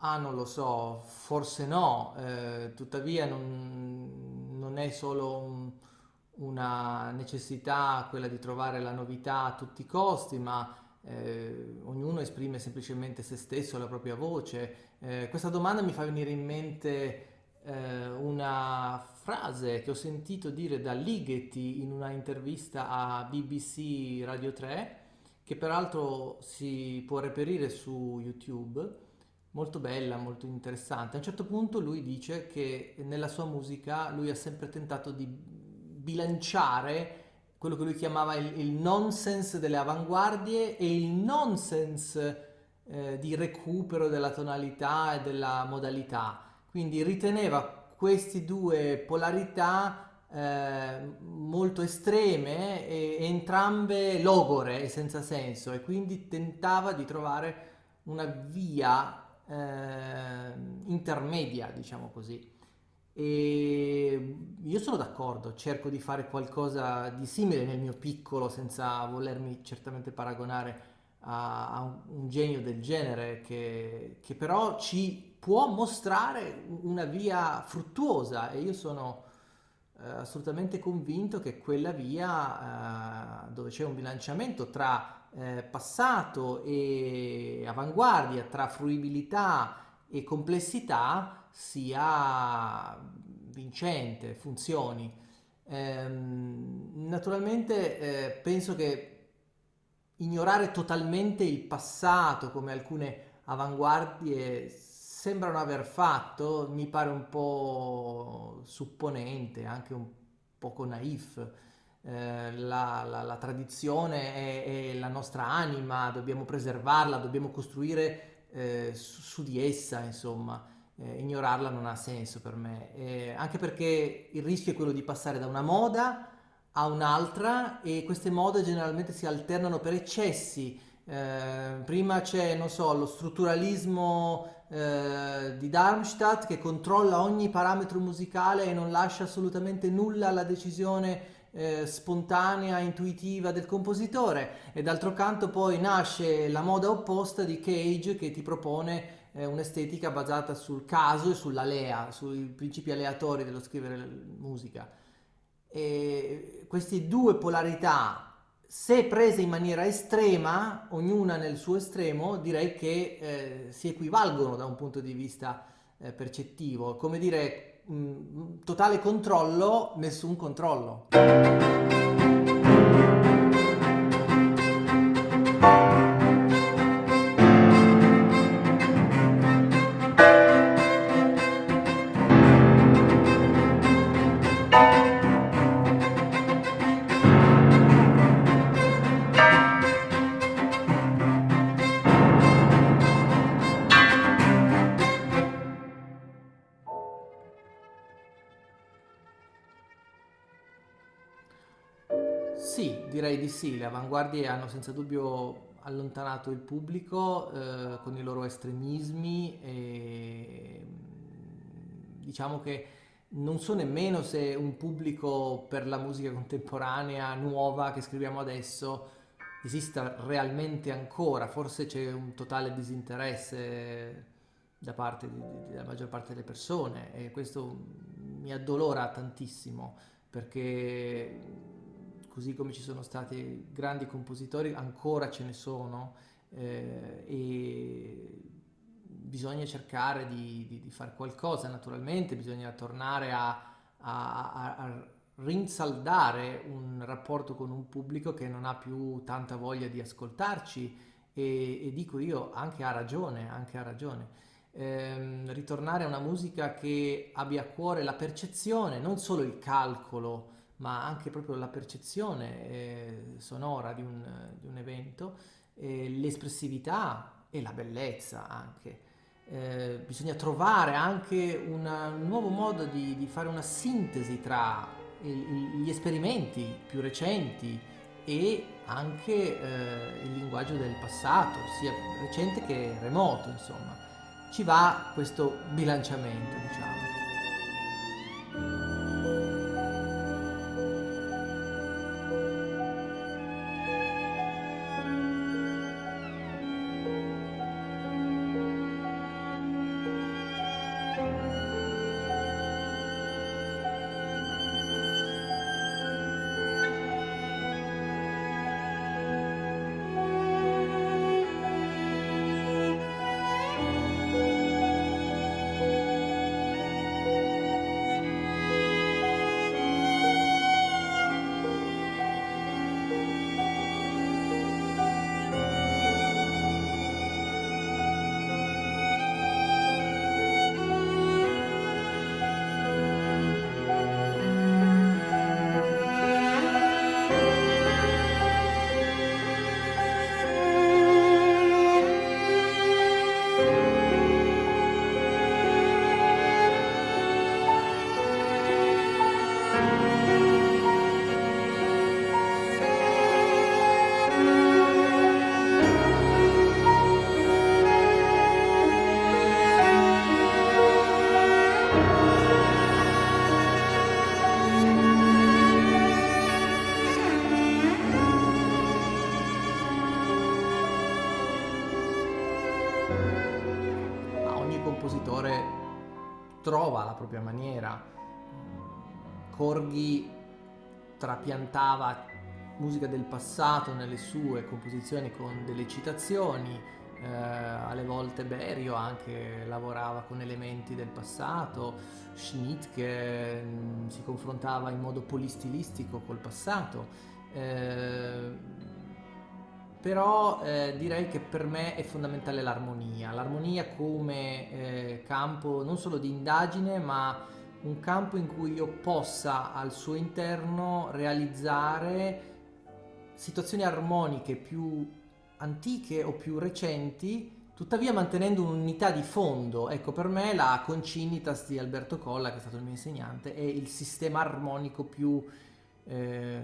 Ah, non lo so, forse no, eh, tuttavia non, non è solo un- una necessità quella di trovare la novità a tutti i costi, ma eh, ognuno esprime semplicemente se stesso, la propria voce. Eh, questa domanda mi fa venire in mente eh, una frase che ho sentito dire da Ligeti in una intervista a BBC Radio 3, che peraltro si può reperire su YouTube molto bella, molto interessante. A un certo punto lui dice che nella sua musica lui ha sempre tentato di bilanciare quello che lui chiamava il, il nonsense delle avanguardie e il nonsense eh, di recupero della tonalità e della modalità. Quindi riteneva queste due polarità eh, molto estreme e, e entrambe logore e senza senso e quindi tentava di trovare una via eh, intermedia, diciamo così. E io sono d'accordo, cerco di fare qualcosa di simile nel mio piccolo, senza volermi certamente paragonare a, a un, genio del genere, che, che però ci può mostrare una via fruttuosa e io sono eh, assolutamente convinto che quella via eh, dove c'è un bilanciamento tra eh, passato e avanguardia, tra fruibilità e complessità sia vincente, funzioni. Ehm, naturalmente eh, penso che ignorare totalmente il passato come alcune avanguardie sembrano aver fatto mi pare un po' supponente, anche un poco naif. Eh, la, la- la tradizione è, è la nostra anima, dobbiamo preservarla, dobbiamo costruire eh, su, su di essa, insomma. Eh, ignorarla non ha senso per me, Eh, anche perché il rischio è quello di passare da una moda a un'altra e queste mode generalmente si alternano per eccessi. Eh, prima c'è, non so, lo strutturalismo eh, di Darmstadt che controlla ogni parametro musicale e non lascia assolutamente nulla alla decisione eh, spontanea, intuitiva del compositore. E d'altro canto poi nasce la moda opposta di Cage che ti propone eh, un'estetica basata sul caso e sull'alea, sui principi aleatori dello scrivere musica. E queste due polarità, se prese in maniera estrema, ognuna nel suo estremo, direi che eh, si equivalgono da un punto di vista eh, percettivo. Come dire, mh, totale controllo, nessun controllo. Sì, direi di sì, le avanguardie hanno senza dubbio allontanato il pubblico eh, con i loro estremismi e mm, diciamo che non so nemmeno se un pubblico per la musica contemporanea nuova che scriviamo adesso esista realmente ancora, forse c'è un totale disinteresse da parte della maggior parte delle persone e questo mi addolora tantissimo perché così come ci sono stati grandi compositori, ancora ce ne sono eh, e bisogna cercare di, di, di fare qualcosa, naturalmente, bisogna tornare a, a- a- a rinsaldare un rapporto con un pubblico che non ha più tanta voglia di ascoltarci e, e dico io anche ha ragione, anche ha ragione. Ehm, ritornare a una musica che abbia a cuore la percezione, non solo il calcolo, ma anche proprio la percezione eh, sonora di un, di un evento, eh, l'espressività e la bellezza anche. Eh, bisogna trovare anche una- un nuovo modo di, di fare una sintesi tra gli esperimenti più recenti e anche eh, il linguaggio del passato, sia recente che remoto, insomma. Ci va questo bilanciamento, diciamo. Trova la propria maniera. Corghi trapiantava musica del passato nelle sue composizioni con delle citazioni, eh, alle volte Berio anche lavorava con elementi del passato, Schmidt che mh, mm, si confrontava in modo polistilistico col passato. Eh, però eh, direi che per me è fondamentale l'armonia, l'armonia come eh, campo non solo di indagine ma un campo in cui io possa al suo interno realizzare situazioni armoniche più antiche o più recenti, tuttavia mantenendo un'unità di fondo. Ecco, per me la Concinitas di Alberto Colla, che è stato il mio insegnante, è il sistema armonico più eh,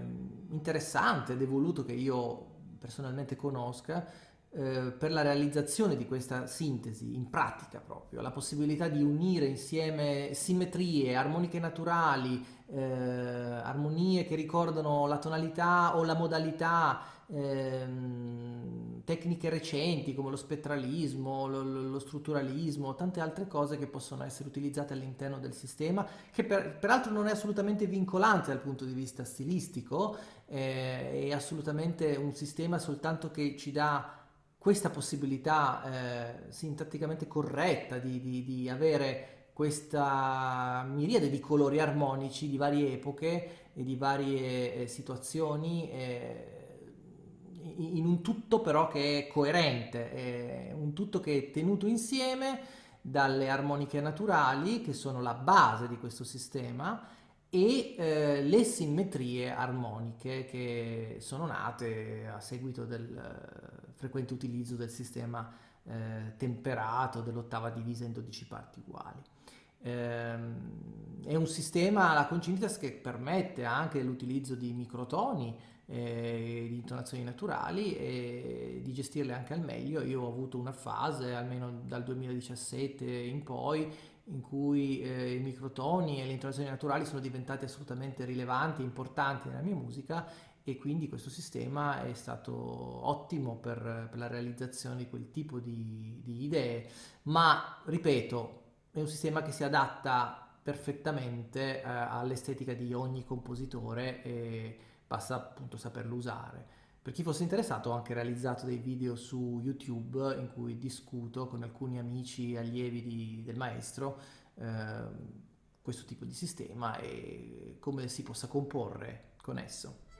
interessante ed evoluto che io personalmente conosca, eh, per la realizzazione di questa sintesi in pratica proprio, la possibilità di unire insieme simmetrie, armoniche naturali, eh, armonie che ricordano la tonalità o la modalità, ehm, tecniche recenti come lo spettralismo, lo, lo, strutturalismo, tante altre cose che possono essere utilizzate all'interno del sistema, che per, peraltro non è assolutamente vincolante dal punto di vista stilistico, eh, è assolutamente un sistema soltanto che ci dà questa possibilità eh, sintatticamente corretta di, di, di avere questa miriade di colori armonici di varie epoche e di varie eh, situazioni eh, in un tutto però che è coerente, è un tutto che è tenuto insieme dalle armoniche naturali che sono la base di questo sistema e eh, le simmetrie armoniche che sono nate a seguito del frequente utilizzo del sistema eh, temperato dell'ottava divisa in 12 parti uguali. Ehm, è un sistema, la concinitas, che permette anche l'utilizzo di microtoni, eh, di intonazioni naturali e di gestirle anche al meglio. Io ho avuto una fase, almeno dal 2017 in poi, in cui eh, i microtoni e le intonazioni naturali sono diventati assolutamente rilevanti importanti nella mia musica e quindi questo sistema è stato ottimo per, per la realizzazione di quel tipo di, di idee, ma ripeto, è un sistema che si adatta perfettamente eh, all'estetica di ogni compositore e basta appunto saperlo usare. Per chi fosse interessato ho anche realizzato dei video su YouTube in cui discuto con alcuni amici allievi di, del maestro eh, questo tipo di sistema e come si possa comporre con esso.